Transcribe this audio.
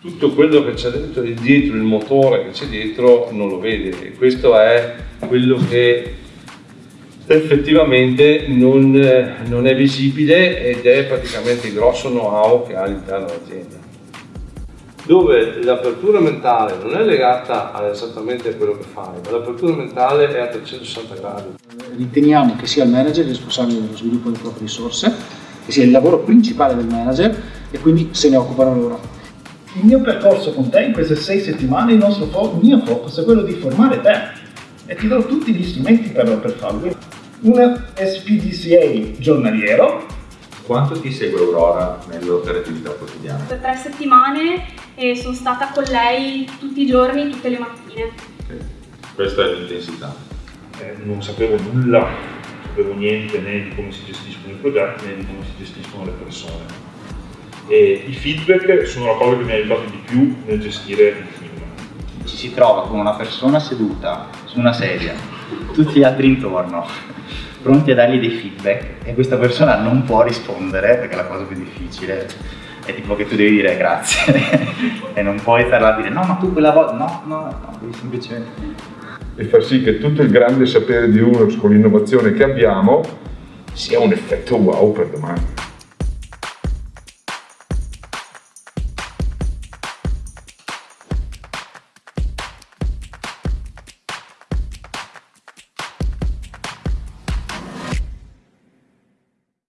tutto quello che c'è dentro, dietro, il motore che c'è dietro non lo vede e questo è quello che effettivamente non, non è visibile ed è praticamente il grosso know-how che ha all'interno dell'azienda dove l'apertura mentale non è legata esattamente a quello che fai, ma l'apertura mentale è a 360 gradi. Riteniamo che sia il manager il responsabile dello sviluppo delle proprie risorse, che sia il lavoro principale del manager e quindi se ne occupano loro. Il mio percorso con te in queste sei settimane, il, nostro fo- il mio focus è quello di formare te e ti do tutti gli strumenti per, per farlo. Un SPDCA giornaliero. Quanto ti segue Aurora nell'operatività quotidiana? Per tre settimane e sono stata con lei tutti i giorni, tutte le mattine. Sì. Questa è l'intensità. Eh, non sapevo nulla, non sapevo niente né di come si gestiscono i progetti né di come si gestiscono le persone. E i feedback sono la cosa che mi ha aiutato di più nel gestire il film. Ci si trova con una persona seduta su una sedia, tutti gli altri intorno, pronti a dargli dei feedback e questa persona non può rispondere perché è la cosa più difficile è tipo che tu devi dire grazie e non puoi stare là a dire no ma tu quella volta no no no devi semplicemente e far sì che tutto il grande sapere di Unox con l'innovazione che abbiamo sia un effetto wow per domani